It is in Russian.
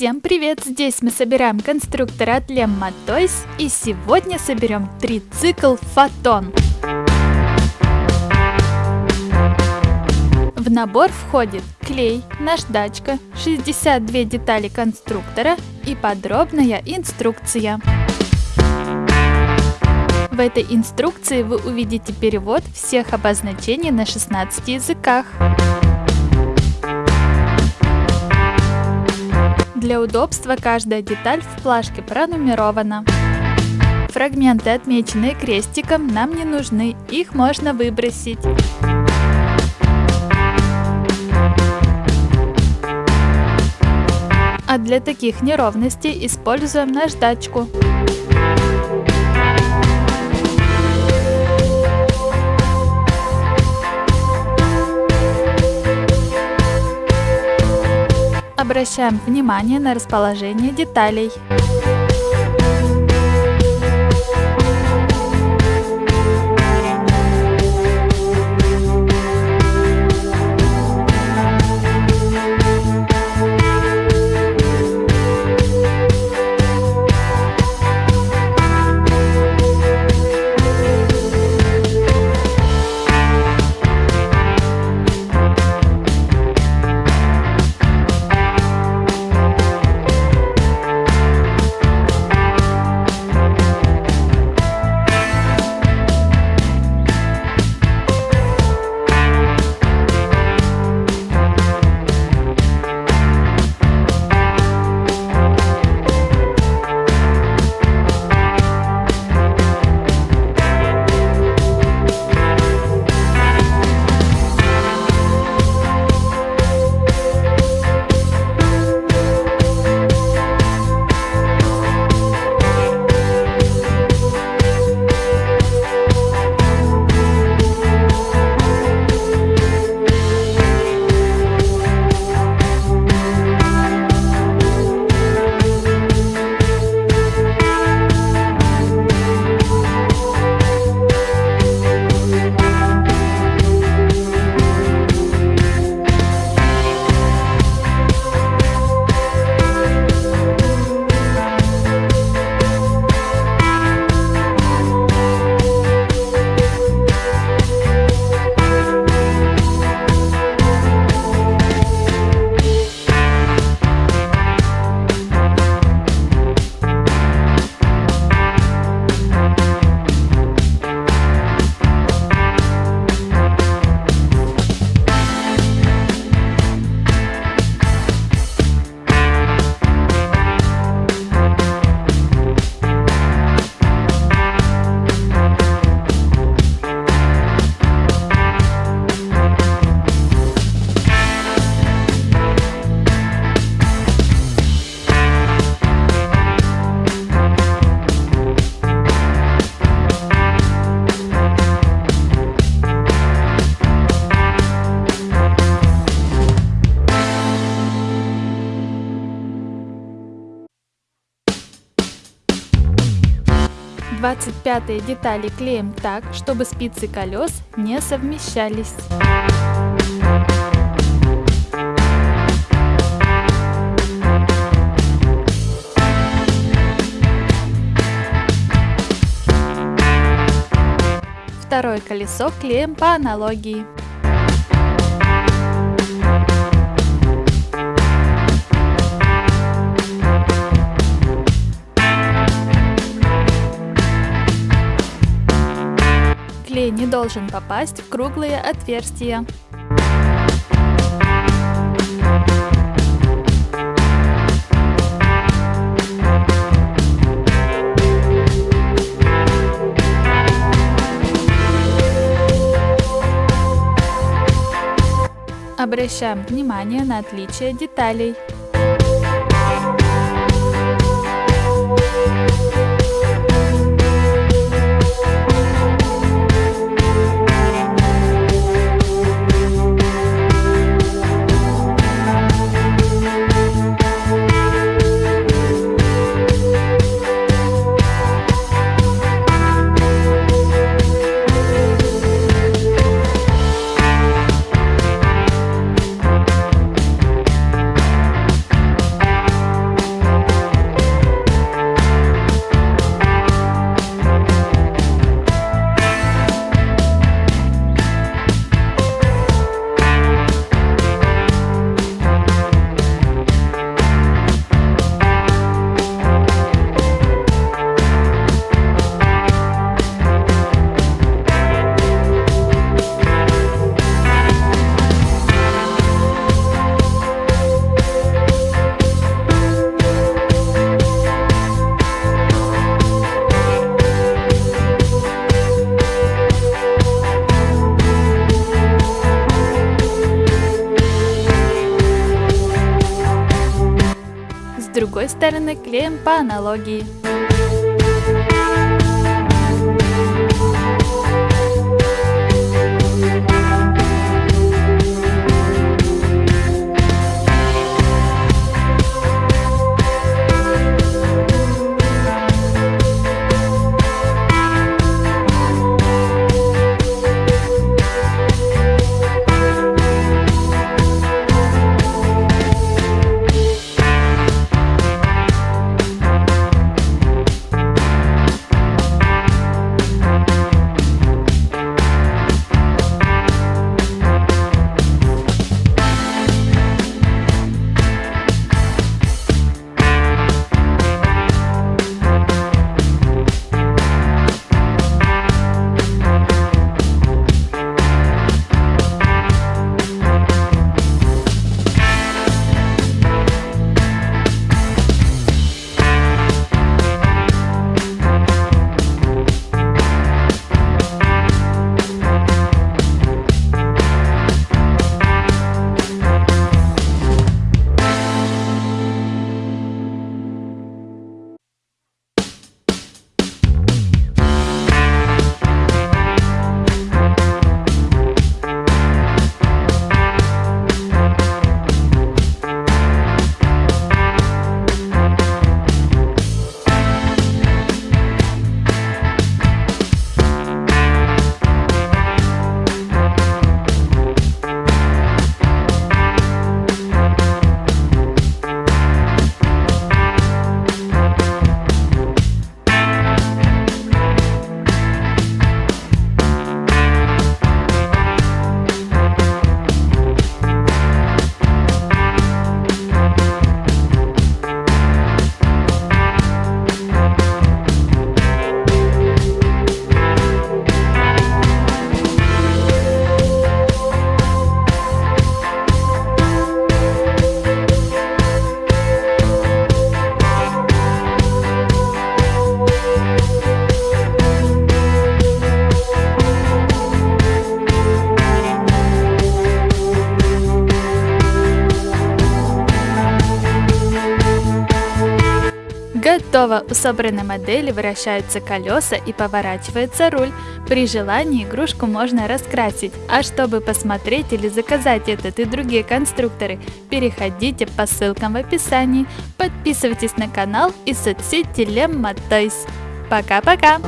Всем привет! Здесь мы собираем конструктор от Lemma Toys и сегодня соберем трицикл Фотон. В набор входит клей, наждачка, 62 детали конструктора и подробная инструкция. В этой инструкции вы увидите перевод всех обозначений на 16 языках. Для удобства каждая деталь в плашке пронумерована. Фрагменты, отмеченные крестиком, нам не нужны, их можно выбросить. А для таких неровностей используем наждачку. Обращаем внимание на расположение деталей. Двадцать пятые детали клеим так, чтобы спицы колес не совмещались. Второе колесо клеим по аналогии. Клей не должен попасть в круглые отверстия. Обращаем внимание на отличие деталей. Другой стороны клеим по аналогии. Готово! У собранной модели вращаются колеса и поворачивается руль. При желании игрушку можно раскрасить. А чтобы посмотреть или заказать этот и другие конструкторы, переходите по ссылкам в описании. Подписывайтесь на канал и соцсети Lemma Toys. Пока-пока!